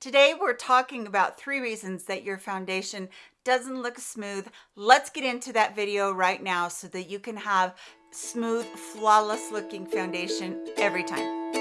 Today we're talking about three reasons that your foundation doesn't look smooth. Let's get into that video right now so that you can have smooth, flawless looking foundation every time.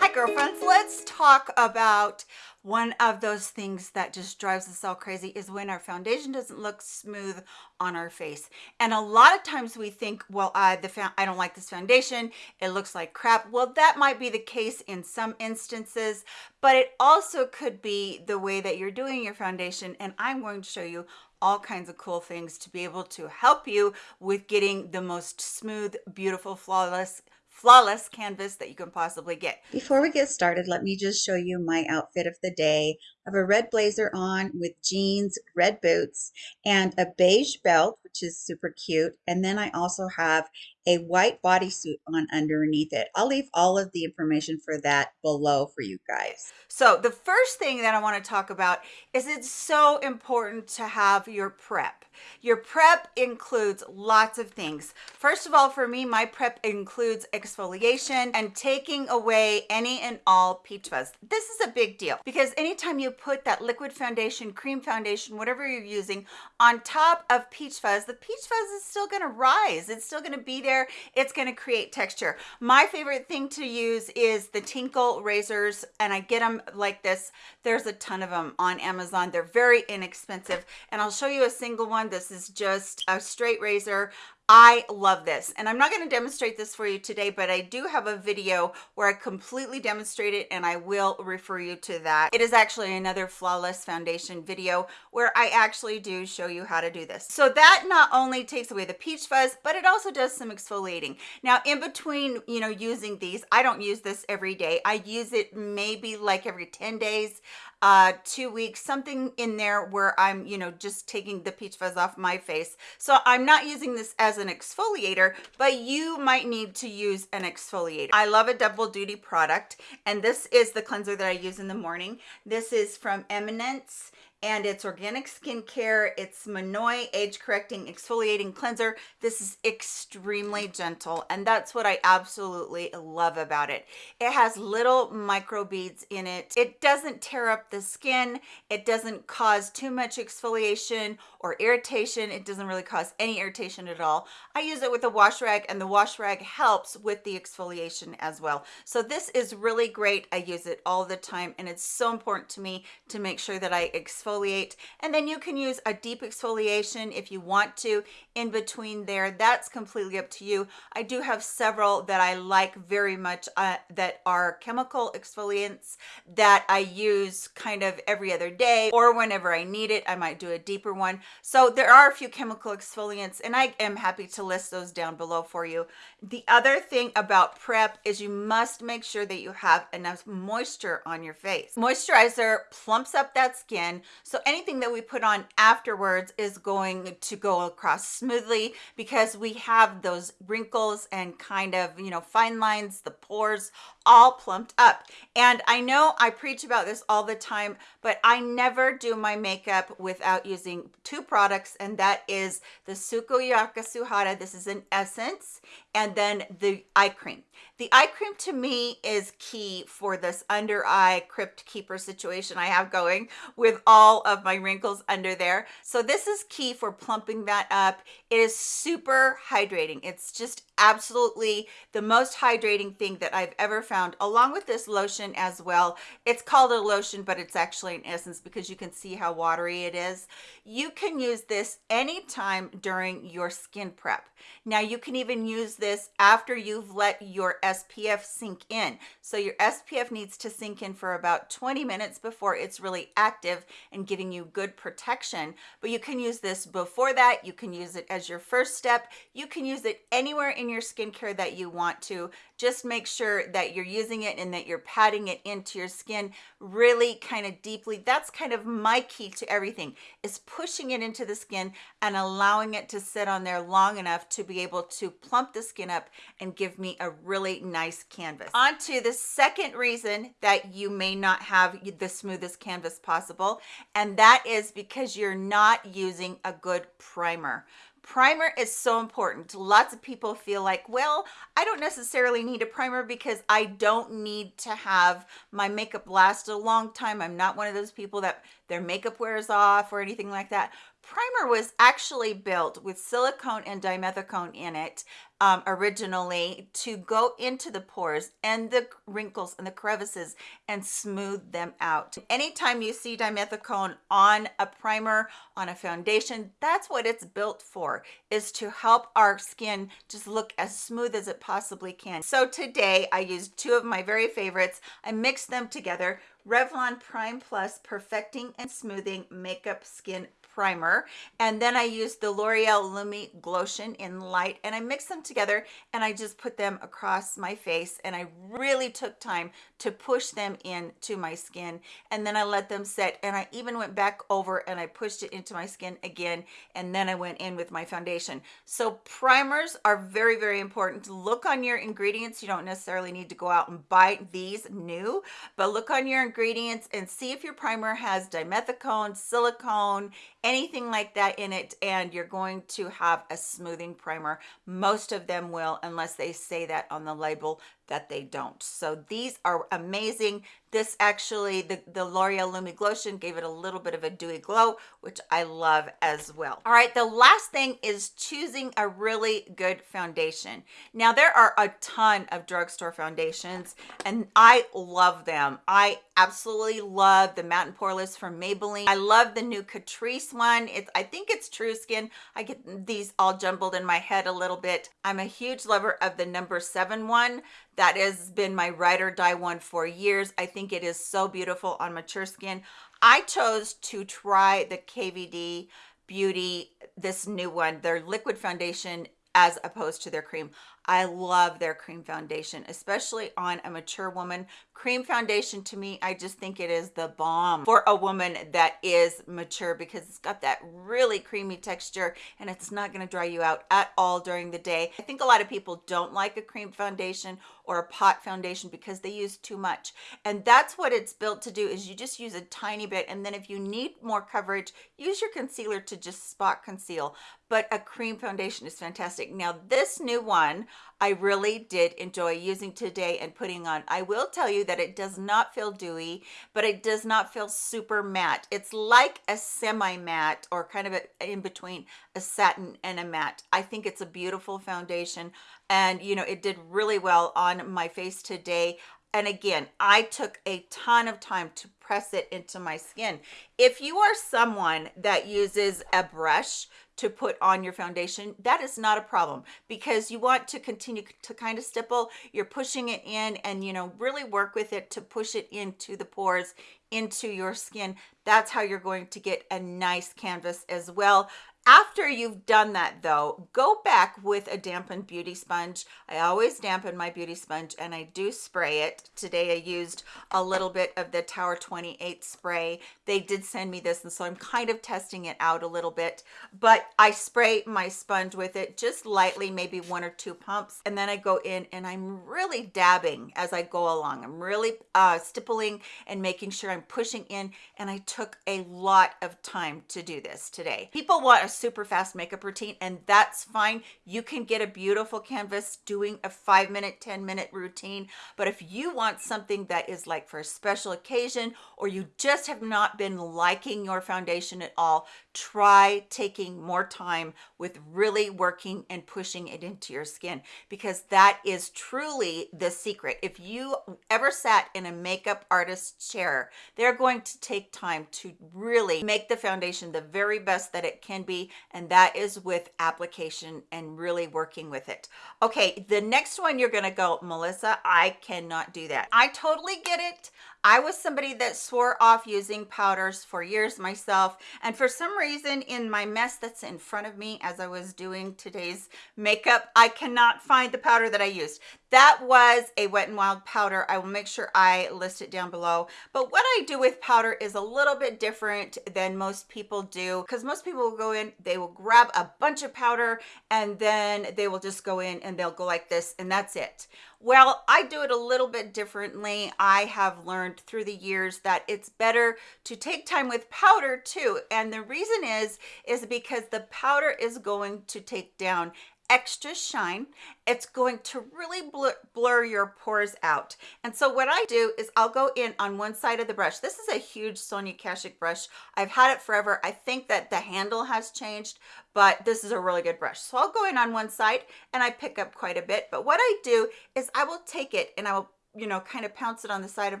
Hi girlfriends, let's talk about one of those things that just drives us all crazy is when our foundation doesn't look smooth on our face. And a lot of times we think well i the i don't like this foundation. It looks like crap. Well that might be the case in some instances but it also could be the way that you're doing your foundation and i'm going to show you all kinds of cool things to be able to help you with getting the most smooth beautiful flawless flawless canvas that you can possibly get. Before we get started, let me just show you my outfit of the day. I have a red blazer on with jeans, red boots, and a beige belt, which is super cute. And then I also have a white bodysuit on underneath it. I'll leave all of the information for that below for you guys. So the first thing that I want to talk about is it's so important to have your prep. Your prep includes lots of things. First of all, for me, my prep includes exfoliation and taking away any and all peach fuzz. This is a big deal because anytime you put that liquid foundation, cream foundation, whatever you're using on top of peach fuzz, the peach fuzz is still going to rise. It's still going to be there. It's going to create texture. My favorite thing to use is the Tinkle razors and I get them like this. There's a ton of them on Amazon. They're very inexpensive and I'll show you a single one. This is just a straight razor. I love this and I'm not going to demonstrate this for you today but I do have a video where I completely demonstrate it and I will refer you to that. It is actually another flawless foundation video where I actually do show you how to do this. So that not only takes away the peach fuzz but it also does some exfoliating. Now in between you know using these I don't use this every day. I use it maybe like every 10 days uh two weeks something in there where i'm you know just taking the peach fuzz off my face. So i'm not using this as an exfoliator but you might need to use an exfoliator. I love a double duty product and this is the cleanser that i use in the morning. This is from eminence and it's organic skincare. It's Monoi Age Correcting Exfoliating Cleanser. This is extremely gentle, and that's what I absolutely love about it. It has little micro beads in it. It doesn't tear up the skin. It doesn't cause too much exfoliation or irritation. It doesn't really cause any irritation at all. I use it with a wash rag, and the wash rag helps with the exfoliation as well. So this is really great. I use it all the time, and it's so important to me to make sure that I exfoliate exfoliate and then you can use a deep exfoliation if you want to in between there. That's completely up to you. I do have several that i like very much uh, that are chemical exfoliants that i use kind of every other day or whenever i need it. I might do a deeper one. So there are a few chemical exfoliants and i am happy to list those down below for you. The other thing about prep is you must make sure that you have enough moisture on your face. Moisturizer plumps up that skin so anything that we put on afterwards is going to go across smoothly because we have those wrinkles and kind of, you know, fine lines, the pores all plumped up. And I know I preach about this all the time, but I never do my makeup without using two products, and that is the Sukoyaka Suhada. This is an essence, and then the eye cream. The eye cream to me is key for this under eye crypt keeper situation I have going with all of my wrinkles under there. So this is key for plumping that up. It is super hydrating. It's just absolutely the most hydrating thing that I've ever found along with this lotion as well. It's called a lotion, but it's actually an essence because you can see how watery it is. You can use this anytime during your skin prep. Now you can even use this after you've let your SPF sink in. So your SPF needs to sink in for about 20 minutes before it's really active and giving you good protection. But you can use this before that. You can use it as your first step. You can use it anywhere in your skincare that you want to just make sure that you're using it and that you're patting it into your skin really kind of deeply that's kind of my key to everything is pushing it into the skin and allowing it to sit on there long enough to be able to plump the skin up and give me a really nice canvas. On to the second reason that you may not have the smoothest canvas possible and that is because you're not using a good primer primer is so important. Lots of people feel like well i don't necessarily need a primer because i don't need to have my makeup last a long time. I'm not one of those people that their makeup wears off or anything like that primer was actually built with silicone and dimethicone in it um, originally to go into the pores and the wrinkles and the crevices and smooth them out. Anytime you see dimethicone on a primer, on a foundation, that's what it's built for, is to help our skin just look as smooth as it possibly can. So today I used two of my very favorites. I mixed them together, Revlon Prime Plus Perfecting and Smoothing Makeup Skin primer and then I used the L'Oreal Lumi Glotion in light and I mixed them together and I just put them across my face and I really took time to push them into my skin and then I let them set and I even went back over and I pushed it into my skin again and then I went in with my foundation. So primers are very very important. Look on your ingredients. You don't necessarily need to go out and buy these new but look on your ingredients and see if your primer has dimethicone silicone anything like that in it and you're going to have a smoothing primer. Most of them will unless they say that on the label that they don't. So these are amazing. This actually the the l'oreal lumi glotion gave it a little bit of a dewy glow which i love as well. All right the last thing is choosing a really good foundation. Now there are a ton of drugstore foundations and i love them. I absolutely love the Matte and poreless from maybelline. I love the new catrice one. It's i think it's true skin. I get these all jumbled in my head a little bit. I'm a huge lover of the number seven one that has been my ride or die one for years i think it is so beautiful on mature skin i chose to try the kvd beauty this new one their liquid foundation as opposed to their cream I love their cream foundation, especially on a mature woman. Cream foundation to me, I just think it is the bomb for a woman that is mature because it's got that really creamy texture and it's not going to dry you out at all during the day. I think a lot of people don't like a cream foundation or a pot foundation because they use too much. And that's what it's built to do is you just use a tiny bit. And then if you need more coverage, use your concealer to just spot conceal. But a cream foundation is fantastic. Now this new one, I really did enjoy using today and putting on. I will tell you that it does not feel dewy, but it does not feel super matte. It's like a semi-matte or kind of a, in between a satin and a matte. I think it's a beautiful foundation and you know, it did really well on my face today. And again i took a ton of time to press it into my skin. If you are someone that uses a brush to put on your foundation that is not a problem because you want to continue to kind of stipple. You're pushing it in and you know really work with it to push it into the pores into your skin. That's how you're going to get a nice canvas as well after you've done that though, go back with a dampened beauty sponge. I always dampen my beauty sponge and I do spray it. Today I used a little bit of the Tower 28 spray. They did send me this and so I'm kind of testing it out a little bit, but I spray my sponge with it just lightly, maybe one or two pumps. And then I go in and I'm really dabbing as I go along. I'm really uh, stippling and making sure I'm pushing in and I took a lot of time to do this today. People want super fast makeup routine and that's fine. You can get a beautiful canvas doing a five minute ten minute routine but if you want something that is like for a special occasion or you just have not been liking your foundation at all try taking more time with really working and pushing it into your skin because that is truly the secret. If you ever sat in a makeup artist's chair they're going to take time to really make the foundation the very best that it can be and that is with application and really working with it okay the next one you're gonna go melissa i cannot do that i totally get it I was somebody that swore off using powders for years myself. And for some reason in my mess that's in front of me as I was doing today's makeup, I cannot find the powder that I used. That was a Wet n Wild powder. I will make sure I list it down below. But what I do with powder is a little bit different than most people do because most people will go in, they will grab a bunch of powder and then they will just go in and they'll go like this and that's it Well, I do it a little bit differently. I have learned through the years that it's better to take time with powder too. And the reason is is because the powder is going to take down extra shine. It's going to really blur, blur, your pores out. And so what I do is I'll go in on one side of the brush. This is a huge Sonia Kashuk brush. I've had it forever. I think that the handle has changed, but this is a really good brush. So I'll go in on one side and I pick up quite a bit. But what I do is I will take it and I will you know, kind of pounce it on the side of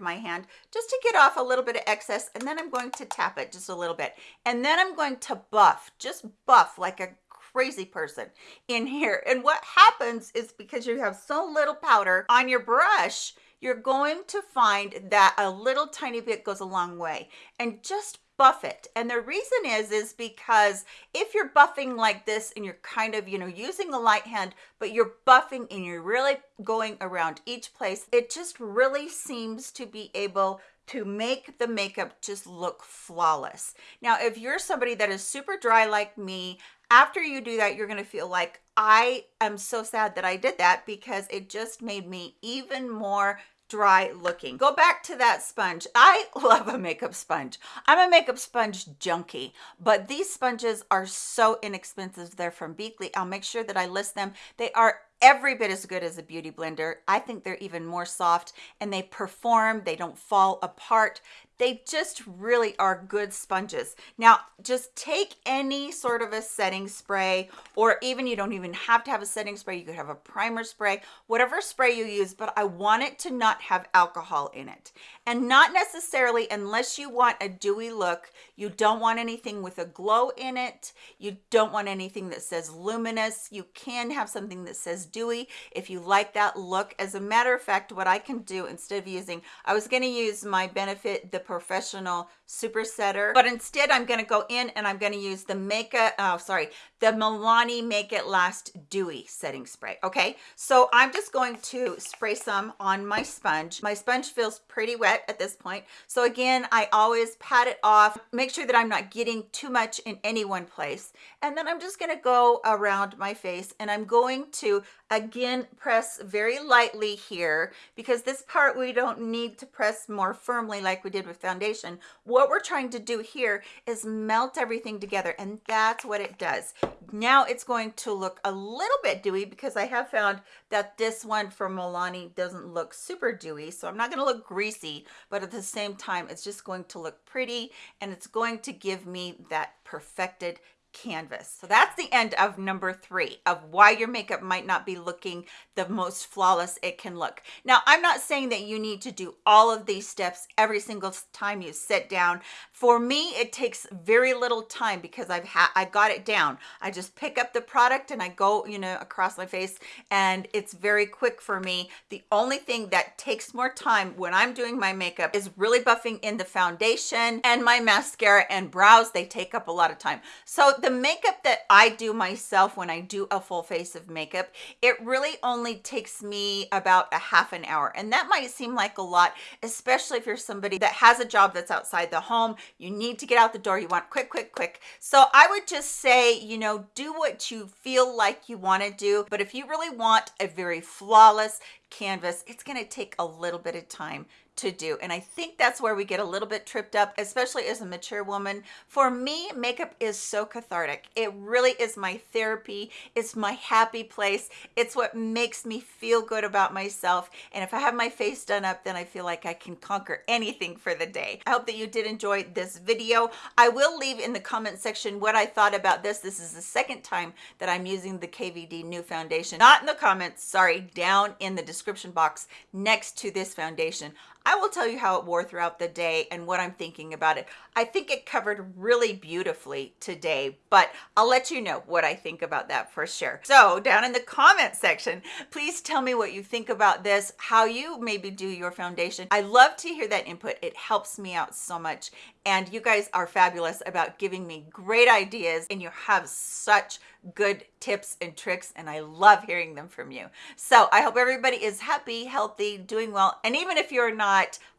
my hand just to get off a little bit of excess. And then I'm going to tap it just a little bit. And then I'm going to buff, just buff like a crazy person in here. And what happens is because you have so little powder on your brush, you're going to find that a little tiny bit goes a long way. And just buff it. And the reason is, is because if you're buffing like this and you're kind of, you know, using a light hand, but you're buffing and you're really going around each place, it just really seems to be able to make the makeup just look flawless. Now, if you're somebody that is super dry like me, after you do that, you're going to feel like I am so sad that I did that because it just made me even more dry looking. Go back to that sponge. I love a makeup sponge. I'm a makeup sponge junkie, but these sponges are so inexpensive. They're from Beakey. I'll make sure that I list them. They are every bit as good as a beauty blender. I think they're even more soft and they perform, they don't fall apart. They just really are good sponges. Now, just take any sort of a setting spray, or even you don't even have to have a setting spray. You could have a primer spray, whatever spray you use, but I want it to not have alcohol in it. And not necessarily, unless you want a dewy look, you don't want anything with a glow in it. You don't want anything that says luminous. You can have something that says dewy if you like that look. As a matter of fact, what I can do instead of using, I was going to use my Benefit the POREfessional Super Setter, but instead I'm going to go in and I'm going to use the Makeup, oh, sorry, the Milani Make It Last Dewy Setting Spray. Okay, so I'm just going to spray some on my sponge. My sponge feels pretty wet at this point. So again, I always pat it off, make sure that I'm not getting too much in any one place. And then I'm just going to go around my face and I'm going to again press very lightly here because this part we don't need to press more firmly like we did with foundation. What we're trying to do here is melt everything together and that's what it does. Now it's going to look a little bit dewy because I have found that this one from Milani doesn't look super dewy so I'm not going to look greasy but at the same time it's just going to look pretty and it's going to give me that perfected canvas. So that's the end of number three of why your makeup might not be looking the most flawless it can look. Now, I'm not saying that you need to do all of these steps every single time you sit down. For me, it takes very little time because I've had I got it down. I just pick up the product and I go, you know, across my face and it's very quick for me. The only thing that takes more time when I'm doing my makeup is really buffing in the foundation and my mascara and brows. They take up a lot of time. So the makeup that I do myself when I do a full face of makeup, it really only takes me about a half an hour. And that might seem like a lot, especially if you're somebody that has a job that's outside the home, you need to get out the door, you want quick, quick, quick. So I would just say, you know, do what you feel like you want to do. But if you really want a very flawless canvas, it's going to take a little bit of time to do. And I think that's where we get a little bit tripped up, especially as a mature woman. For me, makeup is so cathartic. It really is my therapy. It's my happy place. It's what makes me feel good about myself. And if I have my face done up, then I feel like I can conquer anything for the day. I hope that you did enjoy this video. I will leave in the comment section what I thought about this. This is the second time that I'm using the KVD new foundation. Not in the comments, sorry, down in the description box next to this foundation. I will tell you how it wore throughout the day and what I'm thinking about it. I think it covered really beautifully today, but I'll let you know what I think about that for sure. So down in the comment section, please tell me what you think about this, how you maybe do your foundation. I love to hear that input. It helps me out so much. And you guys are fabulous about giving me great ideas and you have such good tips and tricks, and I love hearing them from you. So I hope everybody is happy, healthy, doing well. And even if you're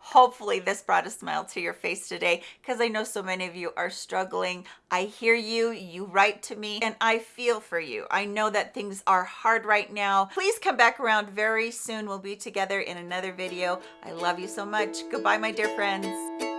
hopefully this brought a smile to your face today because I know so many of you are struggling. I hear you, you write to me, and I feel for you. I know that things are hard right now. Please come back around very soon. We'll be together in another video. I love you so much. Goodbye, my dear friends.